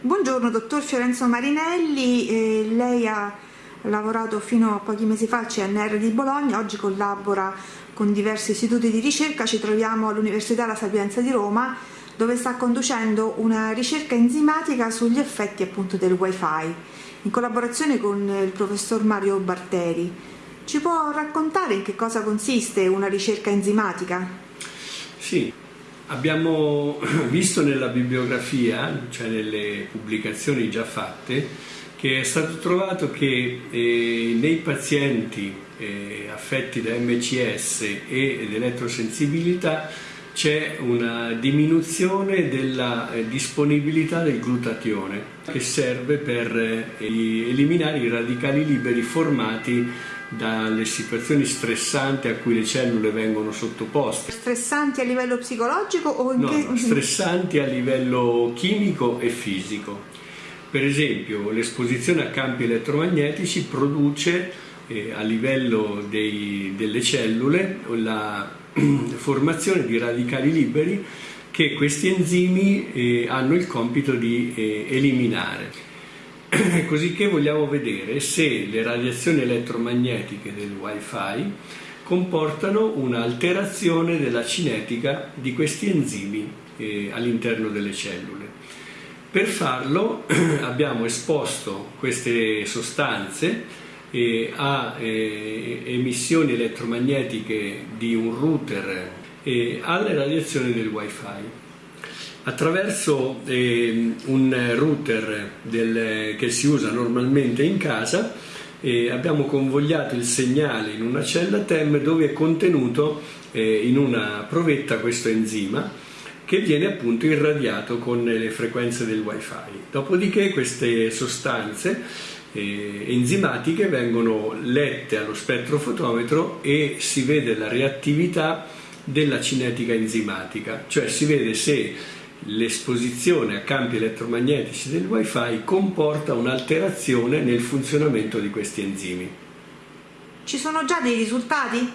Buongiorno, dottor Fiorenzo Marinelli, eh, lei ha lavorato fino a pochi mesi fa al CNR di Bologna, oggi collabora con diversi istituti di ricerca, ci troviamo all'Università La Sapienza di Roma dove sta conducendo una ricerca enzimatica sugli effetti appunto del wifi in collaborazione con il professor Mario Barteri. Ci può raccontare in che cosa consiste una ricerca enzimatica? Sì, Abbiamo visto nella bibliografia, cioè nelle pubblicazioni già fatte, che è stato trovato che eh, nei pazienti eh, affetti da MCS e elettrosensibilità c'è una diminuzione della eh, disponibilità del glutatione che serve per eh, eliminare i radicali liberi formati dalle situazioni stressanti a cui le cellule vengono sottoposte. Stressanti a livello psicologico o in no, che... stressanti a livello chimico e fisico. Per esempio l'esposizione a campi elettromagnetici produce eh, a livello dei, delle cellule la formazione di radicali liberi che questi enzimi eh, hanno il compito di eh, eliminare. Cosicché vogliamo vedere se le radiazioni elettromagnetiche del wifi comportano un'alterazione della cinetica di questi enzimi eh, all'interno delle cellule. Per farlo abbiamo esposto queste sostanze eh, a eh, emissioni elettromagnetiche di un router e alle radiazioni del wifi. Attraverso eh, un router del, che si usa normalmente in casa eh, abbiamo convogliato il segnale in una cella TEM dove è contenuto eh, in una provetta questo enzima che viene appunto irradiato con le frequenze del wifi. Dopodiché queste sostanze eh, enzimatiche vengono lette allo spettrofotometro e si vede la reattività della cinetica enzimatica, cioè si vede se l'esposizione a campi elettromagnetici del wifi comporta un'alterazione nel funzionamento di questi enzimi. Ci sono già dei risultati?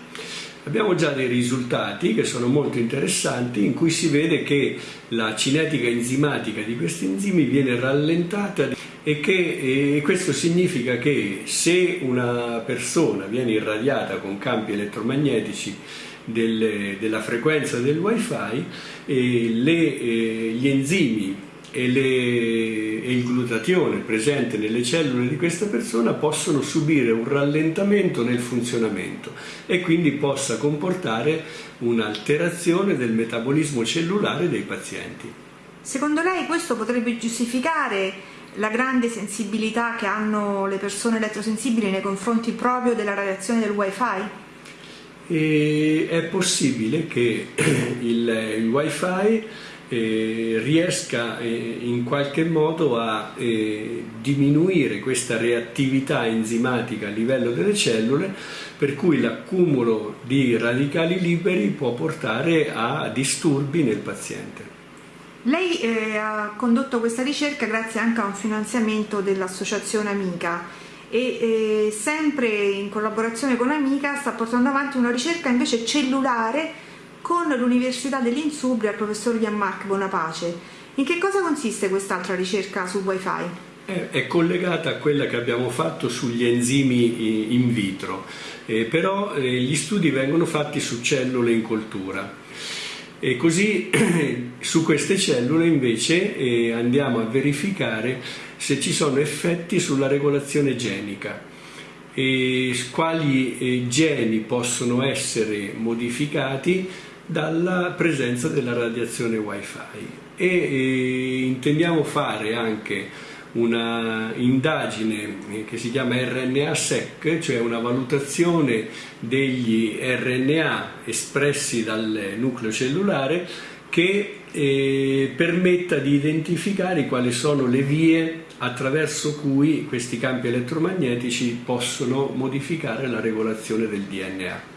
Abbiamo già dei risultati che sono molto interessanti in cui si vede che la cinetica enzimatica di questi enzimi viene rallentata e che e questo significa che se una persona viene irradiata con campi elettromagnetici delle, della frequenza del wifi e le, eh, gli enzimi e, le, e, il glutatione presente nelle cellule di questa persona possono subire un rallentamento nel funzionamento e quindi possa comportare un'alterazione del metabolismo cellulare dei pazienti. Secondo lei questo potrebbe giustificare la grande sensibilità che hanno le persone elettrosensibili nei confronti proprio della radiazione del wifi? E è possibile che il, il wifi eh, riesca eh, in qualche modo a eh, diminuire questa reattività enzimatica a livello delle cellule per cui l'accumulo di radicali liberi può portare a disturbi nel paziente. Lei eh, ha condotto questa ricerca grazie anche a un finanziamento dell'associazione Amica e eh, sempre in collaborazione con Amica sta portando avanti una ricerca invece cellulare con l'Università dell'Insubria il professor Jean-Marc Bonapace. In che cosa consiste quest'altra ricerca sul wifi? È collegata a quella che abbiamo fatto sugli enzimi eh, in vitro, eh, però eh, gli studi vengono fatti su cellule in coltura. E così su queste cellule invece eh, andiamo a verificare se ci sono effetti sulla regolazione genica. E quali eh, geni possono essere modificati dalla presenza della radiazione wifi? E eh, intendiamo fare anche una indagine che si chiama RNA-seq, cioè una valutazione degli RNA espressi dal nucleo cellulare che eh, permetta di identificare quali sono le vie attraverso cui questi campi elettromagnetici possono modificare la regolazione del DNA.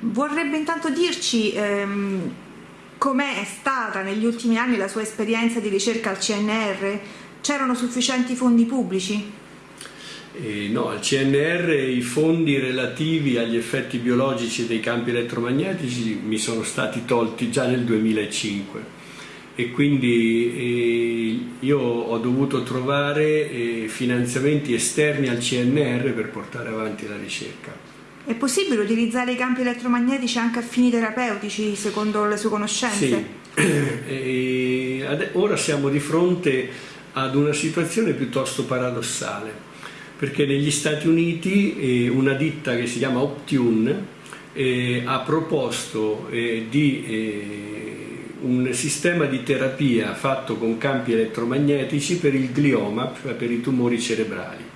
Vorrebbe intanto dirci ehm, com'è stata negli ultimi anni la sua esperienza di ricerca al CNR? C'erano sufficienti fondi pubblici? Eh, no, al CNR i fondi relativi agli effetti biologici dei campi elettromagnetici mi sono stati tolti già nel 2005 e quindi eh, io ho dovuto trovare eh, finanziamenti esterni al CNR per portare avanti la ricerca. È possibile utilizzare i campi elettromagnetici anche a fini terapeutici secondo le sue conoscenze? Sì, e ora siamo di fronte ad una situazione piuttosto paradossale, perché negli Stati Uniti eh, una ditta che si chiama Optune eh, ha proposto eh, di eh, un sistema di terapia fatto con campi elettromagnetici per il glioma, cioè per i tumori cerebrali.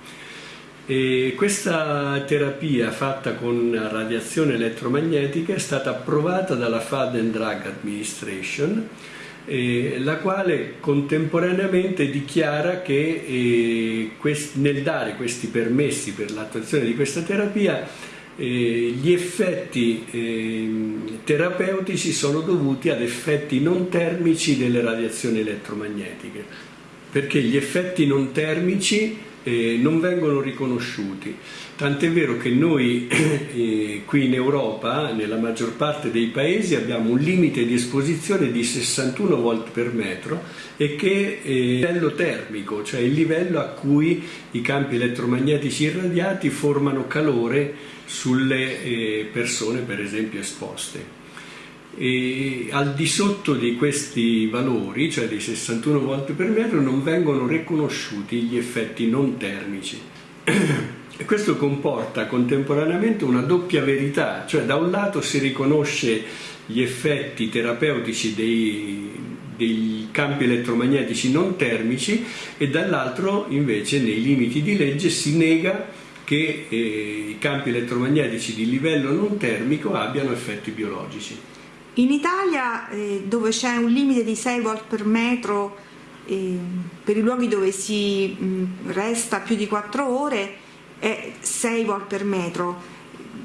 E questa terapia fatta con radiazione elettromagnetica è stata approvata dalla Food and Drug Administration, eh, la quale contemporaneamente dichiara che eh, nel dare questi permessi per l'attuazione di questa terapia eh, gli effetti eh, terapeutici sono dovuti ad effetti non termici delle radiazioni elettromagnetiche, perché gli effetti non termici eh, non vengono riconosciuti. Tant'è vero che noi eh, qui in Europa, nella maggior parte dei paesi, abbiamo un limite di esposizione di 61 volt per metro e che è il livello termico, cioè il livello a cui i campi elettromagnetici irradiati formano calore sulle eh, persone per esempio esposte. E al di sotto di questi valori, cioè di 61 volt per metro, non vengono riconosciuti gli effetti non termici. E questo comporta contemporaneamente una doppia verità, cioè da un lato si riconosce gli effetti terapeutici dei, dei campi elettromagnetici non termici e dall'altro invece nei limiti di legge si nega che eh, i campi elettromagnetici di livello non termico abbiano effetti biologici. In Italia, eh, dove c'è un limite di 6 volt per metro eh, per i luoghi dove si mh, resta più di 4 ore, è 6 volt per metro.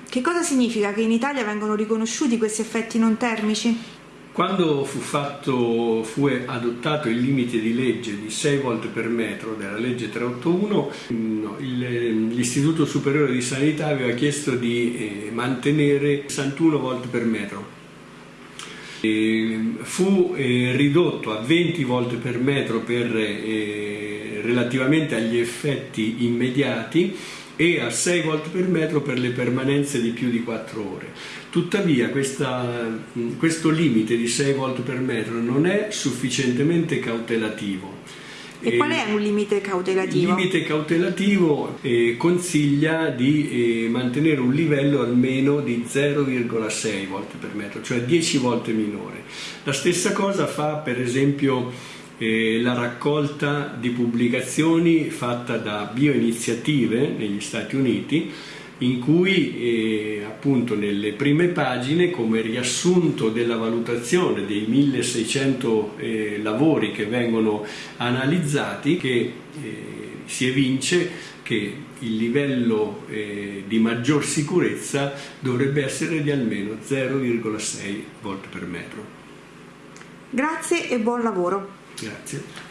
Che cosa significa che in Italia vengono riconosciuti questi effetti non termici? Quando fu, fatto, fu, adottato il limite di legge di 6 volt per metro della legge 381, no, l'Istituto Superiore di Sanità aveva chiesto di eh, mantenere 61 volt per metro fu eh, ridotto a 20 volt per metro per, eh, relativamente agli effetti immediati e a 6 volt per metro per le permanenze di più di 4 ore. Tuttavia questa, questo limite di 6 volt per metro non è sufficientemente cautelativo e qual è un limite cautelativo? Il limite cautelativo eh, consiglia di eh, mantenere un livello almeno di 0,6 volte per metro, cioè 10 volte minore. La stessa cosa fa per esempio eh, la raccolta di pubblicazioni fatta da bioiniziative negli Stati Uniti in cui eh, appunto nelle prime pagine come riassunto della valutazione dei 1600 eh, lavori che vengono analizzati che eh, si evince che il livello eh, di maggior sicurezza dovrebbe essere di almeno 0,6 volt per metro. Grazie e buon lavoro. Grazie.